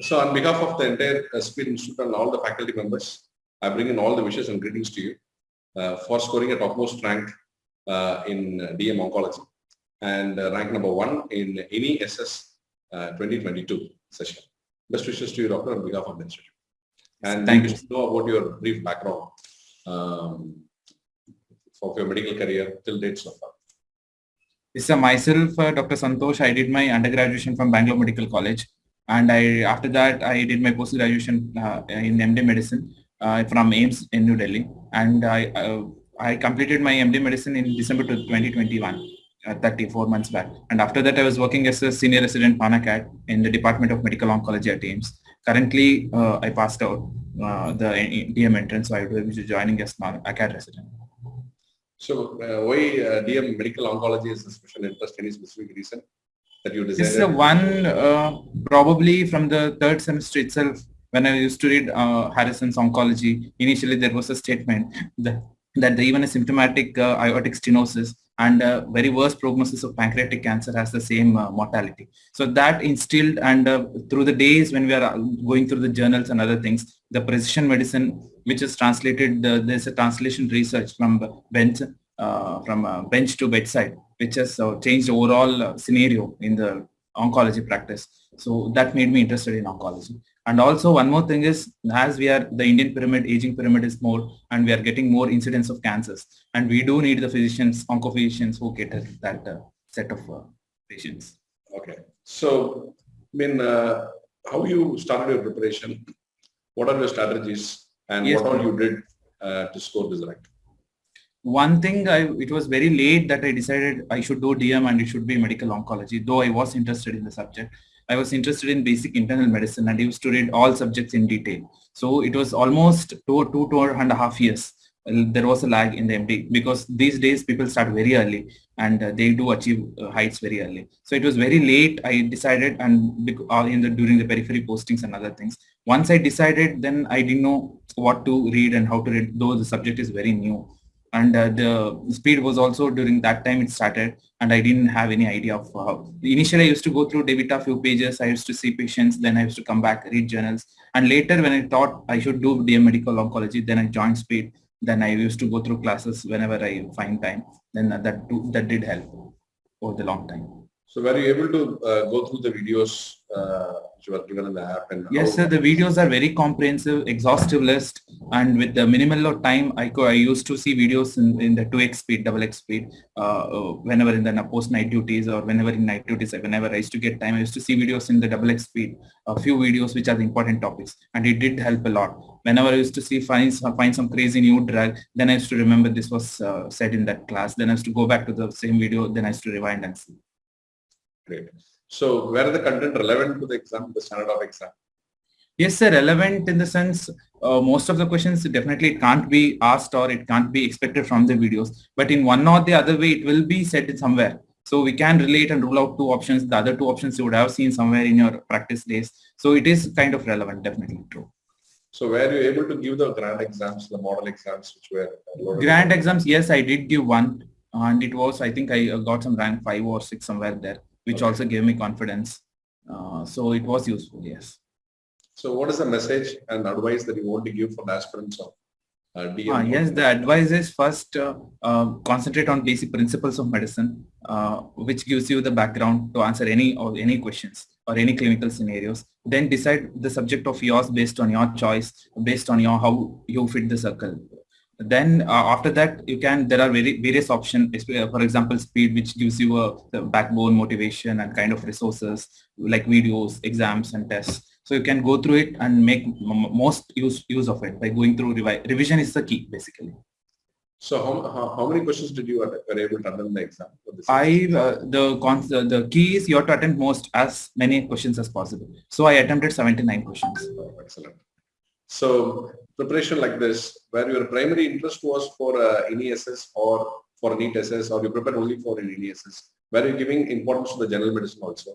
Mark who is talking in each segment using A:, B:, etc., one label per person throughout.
A: So on behalf of the entire uh, Speed Institute and all the faculty members, I bring in all the wishes and greetings to you uh, for scoring a topmost rank uh, in DM Oncology and uh, rank number one in INI-SS uh, 2022 session. Best wishes to you, Doctor, on behalf of the Institute. And thank you to know about your brief background um, of your medical career till date so far.
B: This is myself, uh, Dr. Santosh. I did my undergraduate from Bangalore Medical College. And I after that, I did my post-graduation uh, in MD Medicine uh, from AIIMS in New Delhi. And I, uh, I completed my MD Medicine in December 2021. Uh, 34 months back. And after that, I was working as a senior resident non-academic in the Department of Medical Oncology at AIIMS. Currently, uh, I passed out the DM entrance, so I will be joining as academic resident.
A: So uh, why uh, DM medical oncology is a special interest? Any specific reason that you decided?
B: This is one uh, probably from the third semester itself. When I used to read uh, Harrison's oncology, initially there was a statement that, that even a symptomatic uh, aortic stenosis and uh, very worse prognosis of pancreatic cancer has the same uh, mortality. So that instilled and uh, through the days when we are uh, going through the journals and other things, the precision medicine, which is translated, there's a translation research from bench, uh, from uh, bench to bedside, which has changed overall scenario in the oncology practice. So that made me interested in oncology. And also one more thing is as we are the Indian pyramid, aging pyramid is more and we are getting more incidence of cancers. And we do need the physicians, oncophysicians who cater that uh, set of uh, patients.
A: Okay. So, I mean, uh, how you started your preparation? What are your strategies and yes, what all you did uh, to score this rank?
B: One thing, I, it was very late that I decided I should do DM and it should be medical oncology, though I was interested in the subject. I was interested in basic internal medicine and used to read all subjects in detail. So it was almost two, two, two and a half years. There was a lag in the MD because these days people start very early and uh, they do achieve uh, heights very early. So it was very late. I decided and uh, in the, during the periphery postings and other things. Once I decided, then I didn't know what to read and how to read, though the subject is very new and uh, the speed was also during that time it started and I didn't have any idea of how. Initially, I used to go through DeVita few pages. I used to see patients. Then I used to come back, read journals. And later when I thought I should do DM medical oncology, then I joined speed. Then I used to go through classes whenever I find time. Then that, that did help over the long time.
A: So were you able to uh, go through the videos uh, which were given in the app? And
B: yes, sir. The videos are very comprehensive, exhaustive list, and with the minimal of time, I, I used to see videos in, in the 2x speed, double x speed, uh, uh, whenever in the post night duties or whenever in night duties, whenever I used to get time, I used to see videos in the double x speed, a few videos which are the important topics, and it did help a lot. Whenever I used to see find find some crazy new drug, then I used to remember this was uh, said in that class. Then I used to go back to the same video, then I used to rewind and see.
A: Great. So where are the content relevant to the exam, the standard of exam?
B: Yes, sir. Relevant in the sense, uh, most of the questions definitely can't be asked or it can't be expected from the videos. But in one or the other way, it will be set in somewhere. So we can relate and rule out two options. The other two options you would have seen somewhere in your practice days. So it is kind of relevant, definitely true.
A: So were you able to give the grand exams, the model exams, which were
B: grand exams? Yes, I did give one, and it was I think I got some rank five or six somewhere there which okay. also gave me confidence. Uh, so it was useful, yes.
A: So what is the message and advice that you want to give for the aspirants of uh, DM?
B: Uh, yes, the advice is first uh, uh, concentrate on basic principles of medicine, uh, which gives you the background to answer any or any questions or any clinical scenarios. Then decide the subject of yours based on your choice, based on your how you fit the circle then uh, after that you can there are very various options for example speed which gives you a the backbone motivation and kind of resources like videos exams and tests. So you can go through it and make most use use of it by going through revi revision is the key basically.
A: So how, how, how many questions did you were able to attend the exam
B: i uh, the, the the key is you have to attempt most as many questions as possible. So i attempted 79 questions.
A: Oh, excellent so preparation like this, where your primary interest was for uh, INI-SS or for NEET SS, or you prepare only for an INI-SS, where you're giving importance to the general medicine also?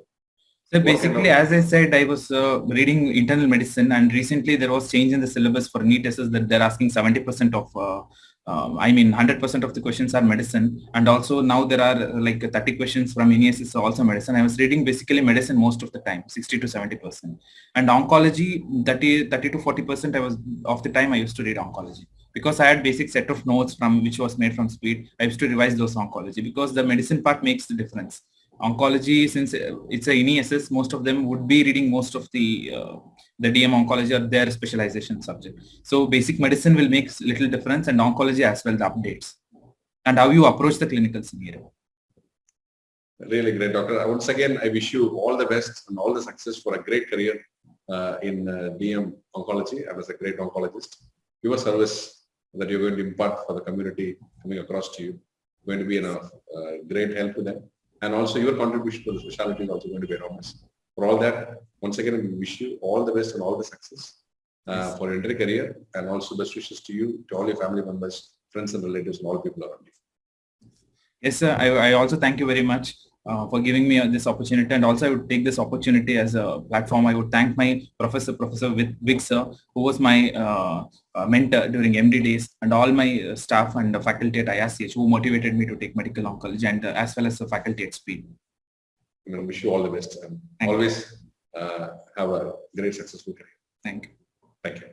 B: So basically, as I said, I was uh, reading internal medicine and recently there was change in the syllabus for NEET SS that they're asking 70% of uh, um, I mean, 100% of the questions are medicine. And also now there are uh, like 30 questions from INI-SS is also medicine. I was reading basically medicine most of the time, 60 to 70%. And oncology, 30, 30 to 40% I was of the time I used to read oncology because I had basic set of notes from which was made from speed. I used to revise those oncology because the medicine part makes the difference. Oncology, since uh, it's a INI-SS, most of them would be reading most of the uh, the DM oncology or their specialization subject. So basic medicine will make little difference and oncology as well the updates and how you approach the clinical scenario.
A: Really great, doctor. Once again, I wish you all the best and all the success for a great career uh, in uh, DM oncology. I was a great oncologist. Your service that you're going to impart for the community coming across to you going to be a uh, great help to them. And also your contribution to the specialty is also going to be enormous. For all that, once again, we wish you all the best and all the success uh,
B: Yes.
A: for your entire career and also best wishes to you, to all your family members, friends and relatives and all people around you.
B: Yes, sir. I, I also thank you very much uh, for giving me uh, this opportunity. And also I would take this opportunity as a platform. I would thank my professor, Professor Vic, sir, who was my uh, uh, mentor during MD days and all my uh, staff and faculty at IRCH who motivated me to take medical oncology and uh, as well as the faculty at speed.
A: I mean, wish you all the best and
B: Thank
A: always uh, have a great successful career.
B: Thank you.
A: Thank you.